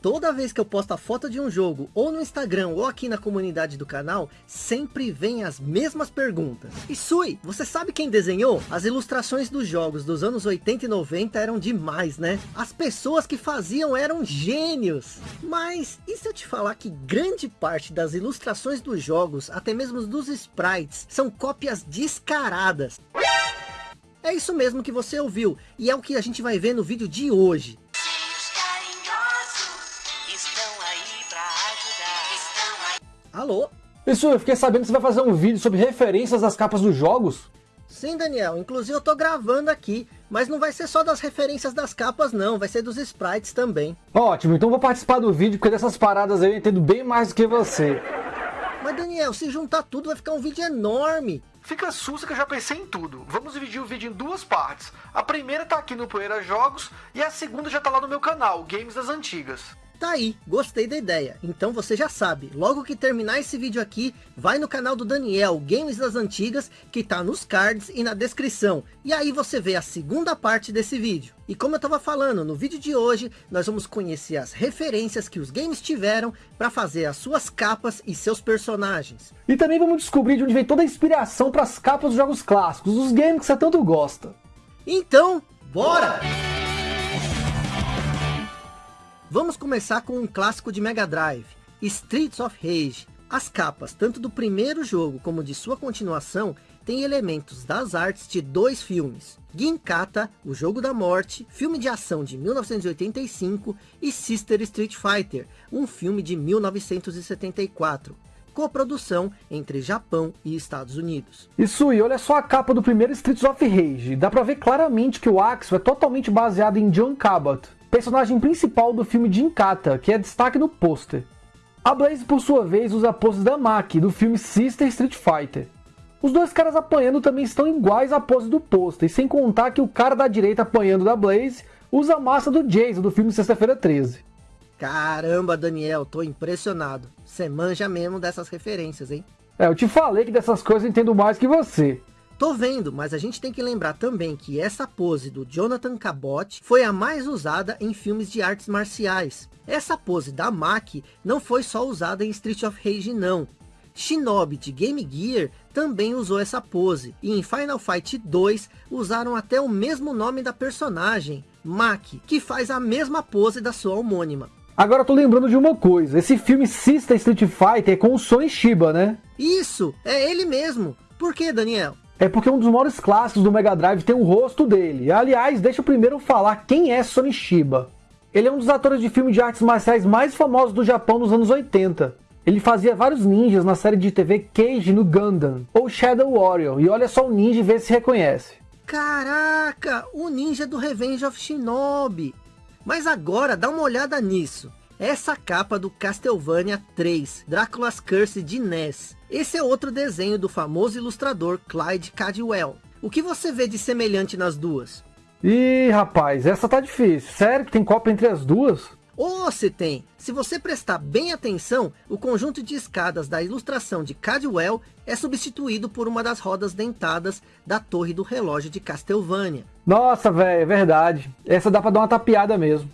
Toda vez que eu posto a foto de um jogo, ou no Instagram, ou aqui na comunidade do canal, sempre vem as mesmas perguntas. E Sui, você sabe quem desenhou? As ilustrações dos jogos dos anos 80 e 90 eram demais, né? As pessoas que faziam eram gênios. Mas, e se eu te falar que grande parte das ilustrações dos jogos, até mesmo dos sprites, são cópias descaradas? É isso mesmo que você ouviu, e é o que a gente vai ver no vídeo de hoje. Alô? Isso, eu fiquei sabendo que você vai fazer um vídeo sobre referências das capas dos jogos. Sim, Daniel. Inclusive eu tô gravando aqui. Mas não vai ser só das referências das capas, não. Vai ser dos sprites também. Ótimo, então vou participar do vídeo, porque dessas paradas aí eu entendo bem mais do que você. Mas, Daniel, se juntar tudo vai ficar um vídeo enorme. Fica sussa que eu já pensei em tudo. Vamos dividir o vídeo em duas partes. A primeira tá aqui no Poeira Jogos e a segunda já tá lá no meu canal, Games das Antigas. Tá aí, gostei da ideia. Então você já sabe, logo que terminar esse vídeo aqui, vai no canal do Daniel, Games das Antigas, que tá nos cards e na descrição. E aí você vê a segunda parte desse vídeo. E como eu tava falando, no vídeo de hoje, nós vamos conhecer as referências que os games tiveram para fazer as suas capas e seus personagens. E também vamos descobrir de onde vem toda a inspiração para as capas dos jogos clássicos, dos games que você tanto gosta. Então, bora! Vamos começar com um clássico de Mega Drive, Streets of Rage. As capas, tanto do primeiro jogo como de sua continuação, têm elementos das artes de dois filmes. Ginkata, o Jogo da Morte, filme de ação de 1985, e Sister Street Fighter, um filme de 1974 coprodução entre Japão e Estados Unidos. Isso, e olha só a capa do primeiro Streets of Rage. Dá pra ver claramente que o Axel é totalmente baseado em John Cabot, personagem principal do filme de Inkata, que é destaque no pôster. A Blaze, por sua vez, usa a pose da Maki, do filme Sister Street Fighter. Os dois caras apanhando também estão iguais à pose do pôster, sem contar que o cara da direita apanhando da Blaze usa a massa do Jason, do filme Sexta-feira 13. Caramba, Daniel, tô impressionado. Você manja mesmo dessas referências, hein? É, eu te falei que dessas coisas eu entendo mais que você. Tô vendo, mas a gente tem que lembrar também que essa pose do Jonathan Cabot foi a mais usada em filmes de artes marciais. Essa pose da Maki não foi só usada em Street of Rage não. Shinobi de Game Gear também usou essa pose. E em Final Fight 2 usaram até o mesmo nome da personagem, Maki, que faz a mesma pose da sua homônima. Agora eu tô lembrando de uma coisa, esse filme Sister Street Fighter é com o Son Shiba, né? Isso, é ele mesmo. Por que, Daniel? É porque um dos maiores clássicos do Mega Drive tem o rosto dele. Aliás, deixa eu primeiro falar quem é Sonny Shiba. Ele é um dos atores de filme de artes marciais mais famosos do Japão nos anos 80. Ele fazia vários ninjas na série de TV Cage no Gundam, ou Shadow Warrior, e olha só o ninja e vê se reconhece. Caraca, o ninja do Revenge of Shinobi. Mas agora dá uma olhada nisso. Essa capa do Castlevania 3, Drácula's Curse de NES. Esse é outro desenho do famoso ilustrador Clyde Cadwell. O que você vê de semelhante nas duas? Ih, rapaz, essa tá difícil. Sério que tem cópia entre as duas? Ou se tem. Se você prestar bem atenção, o conjunto de escadas da ilustração de Cadwell é substituído por uma das rodas dentadas da torre do relógio de Castlevania. Nossa, velho, é verdade. Essa dá pra dar uma tapeada mesmo.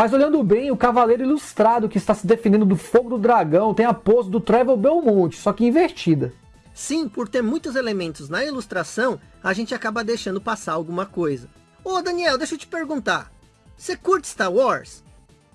Mas olhando bem, o cavaleiro ilustrado que está se defendendo do fogo do dragão tem a pose do Trevor Belmont, só que invertida. Sim, por ter muitos elementos na ilustração, a gente acaba deixando passar alguma coisa. Ô Daniel, deixa eu te perguntar. Você curte Star Wars?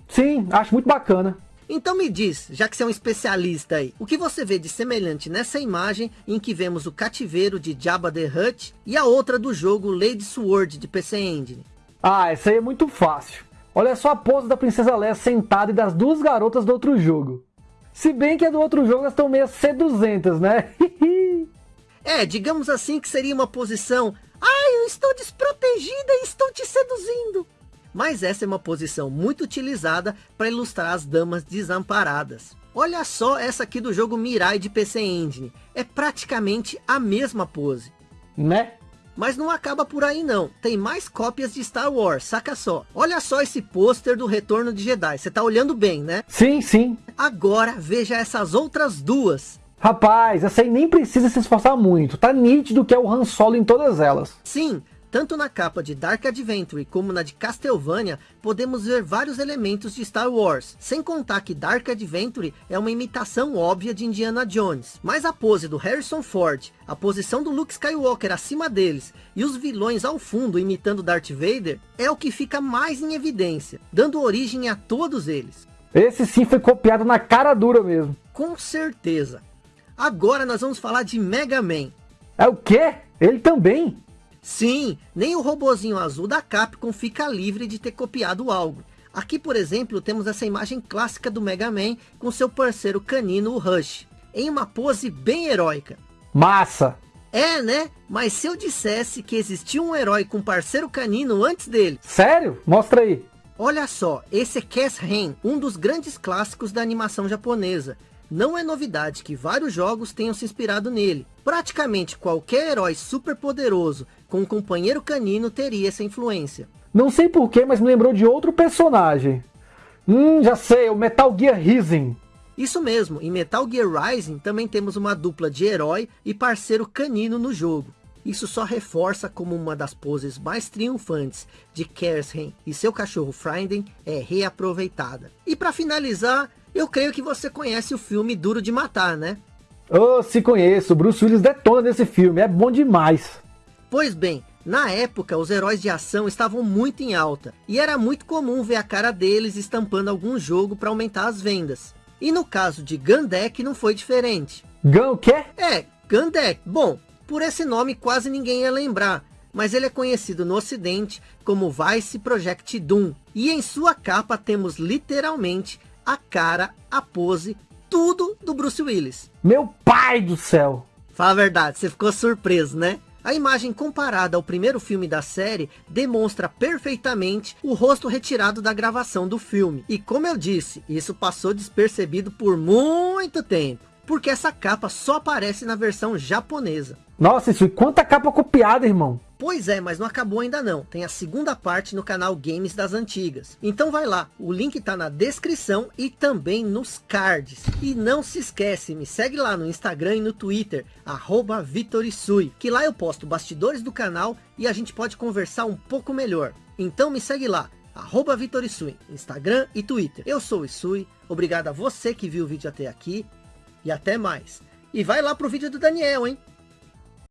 Sim, acho muito bacana. Então me diz, já que você é um especialista aí, o que você vê de semelhante nessa imagem em que vemos o cativeiro de Jabba the Hutt e a outra do jogo Lady Sword de PC Engine? Ah, essa aí é muito fácil. Olha só a pose da Princesa Leia sentada e das duas garotas do outro jogo. Se bem que a do outro jogo elas estão meio seduzentas, né? é, digamos assim que seria uma posição... Ai, eu estou desprotegida e estou te seduzindo. Mas essa é uma posição muito utilizada para ilustrar as damas desamparadas. Olha só essa aqui do jogo Mirai de PC Engine. É praticamente a mesma pose. Né? Mas não acaba por aí não. Tem mais cópias de Star Wars, saca só. Olha só esse pôster do Retorno de Jedi. Você tá olhando bem, né? Sim, sim. Agora veja essas outras duas. Rapaz, essa aí nem precisa se esforçar muito. Tá nítido que é o Han Solo em todas elas. Sim, tanto na capa de Dark Adventure como na de Castlevania, podemos ver vários elementos de Star Wars, sem contar que Dark Adventure é uma imitação óbvia de Indiana Jones. Mas a pose do Harrison Ford, a posição do Luke Skywalker acima deles, e os vilões ao fundo imitando Darth Vader, é o que fica mais em evidência, dando origem a todos eles. Esse sim foi copiado na cara dura mesmo. Com certeza. Agora nós vamos falar de Mega Man. É o quê? Ele também? Sim, nem o robozinho azul da Capcom fica livre de ter copiado algo. Aqui, por exemplo, temos essa imagem clássica do Mega Man com seu parceiro canino, o Rush, em uma pose bem heróica. Massa! É, né? Mas se eu dissesse que existia um herói com parceiro canino antes dele... Sério? Mostra aí. Olha só, esse é Cass Ren, um dos grandes clássicos da animação japonesa. Não é novidade que vários jogos tenham se inspirado nele. Praticamente qualquer herói super poderoso com um companheiro canino teria essa influência. Não sei porquê, mas me lembrou de outro personagem. Hum, já sei, o Metal Gear Rising. Isso mesmo, em Metal Gear Rising também temos uma dupla de herói e parceiro canino no jogo. Isso só reforça como uma das poses mais triunfantes de Kershen e seu cachorro Frieden é reaproveitada. E para finalizar, eu creio que você conhece o filme Duro de Matar, né? Oh, se conheço, Bruce Willis detona nesse filme, é bom demais. Pois bem, na época os heróis de ação estavam muito em alta, e era muito comum ver a cara deles estampando algum jogo para aumentar as vendas. E no caso de Gandek não foi diferente. Gun o quê? É, Gandek. Bom, por esse nome quase ninguém ia lembrar, mas ele é conhecido no ocidente como Vice Project Doom. E em sua capa temos literalmente a cara, a pose, tudo do Bruce Willis. Meu pai do céu! Fala a verdade, você ficou surpreso, né? A imagem comparada ao primeiro filme da série demonstra perfeitamente o rosto retirado da gravação do filme. E como eu disse, isso passou despercebido por muito tempo porque essa capa só aparece na versão japonesa. Nossa, isso quanta capa copiada, irmão. Pois é, mas não acabou ainda não. Tem a segunda parte no canal Games das Antigas. Então vai lá, o link tá na descrição e também nos cards. E não se esquece, me segue lá no Instagram e no Twitter, arroba Vitorisui, que lá eu posto bastidores do canal e a gente pode conversar um pouco melhor. Então me segue lá, arroba Vitorisui, Instagram e Twitter. Eu sou o Isui, obrigado a você que viu o vídeo até aqui e até mais. E vai lá pro vídeo do Daniel, hein?